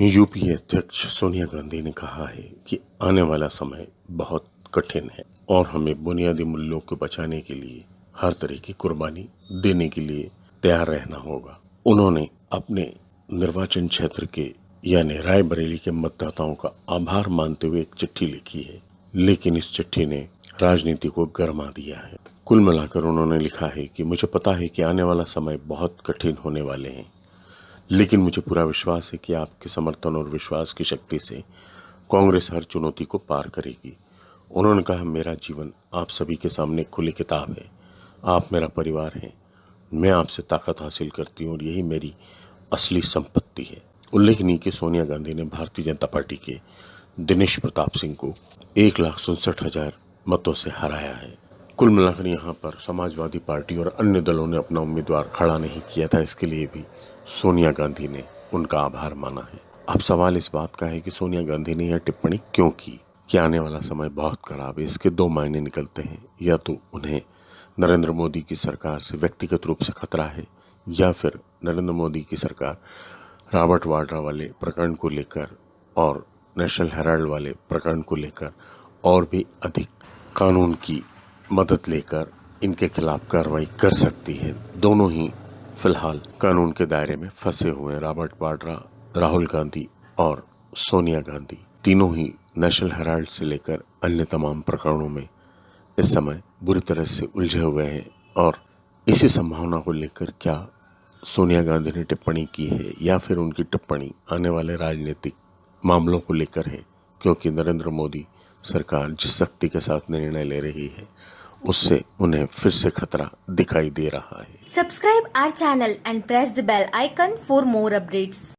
UPA अध्यक्ष सोनिया गांधी ने कहा है कि आने वाला समय बहुत कठिन है और हमें बुनियादी मूल्यों को बचाने के लिए हर तरह की कुर्बानी देने के लिए तैयार रहना होगा। उन्होंने अपने निर्वाचन क्षेत्र के, यानी रायबरेली के मतदाताओं का आभार मानते हुए एक चिट्ठी लिखी है, लेकिन इस चिट्ठी ने राजनीति को गर्मा दिया है। कुल मिलाकर उन्होंने लिखा है कि मुझे पता है कि आने वाला समय बहुत कठिन होने वाले हैं। लेकिन मुझे पूरा विश्वास है कि आपके समर्थन और विश्वास की शक्ति से कांग्रेस हर चुनौती को पार करेगी। उन्होंने कहा, मेरा जीवन आप सभी के सामने खुली किताब है। आप मेरा परिवार हैं। मैं आपसे ताकत हासिल करती हूँ और यही मेरी असली संपत्ति है। उल्लेखनीय कि सोनिया गांधी ने भारतीय जनता पार्टी के दिनेश प्रताप सिंह को एक लाख उनसठ हज़ार मतों से हराया है। कुल मिलाकर यहाँ पर समाजवादी पार्टी और अन्य दलों ने अपना उम्मीदवार खड़ा नहीं किया था। इसके लिए भी सोनिया गांधी ने उनका आभार माना है। अब सवाल इस बात का है कि सोनिया गांधी ने यह टिप्पणी क्यों की? कि आने वाला समय बहुत खराब है, इसके दो मायने निकलते हैं। या तो उन्हें नरेंद्र मोदी की सरकार से व्यक्तिगत रूप से खतरा है, या फिर नरेंद्र मोदी की सरकार रॉबर्ट वाड्रा वाले प्रकरण को लेकर और नेशनल हेराल्ड वाले प्रकरण को लेकर और भी अधिक कानून की मदद लेकर इनके खिलाफ कार्रवाई कर सकती है। दोनों ही फ़िलहाल। कानून के दायरे में फंसे हुए रॉबर्ट वाड्रा, राहुल गांधी और सोनिया गांधी। तीनों ही नेशनल हेराल्ड से लेकर अन्य तमाम प्रकरणों में इस समय बुरी तरह से उलझे हुए हैं और इसी संभावना को लेकर क्या सोनिया गांधी ने टिप्पणी की है या फिर उनकी टिप्पणी आने वाले राजनीतिक मामलों को लेकर है, क्योंकि नरेंद्र मोदी सरकार जिस शक्ति के साथ निर्णय ले रही है उससे उन्हें फिर से खतरा दिखाई दे रहा है। Subscribe our channel and press the bell icon for more updates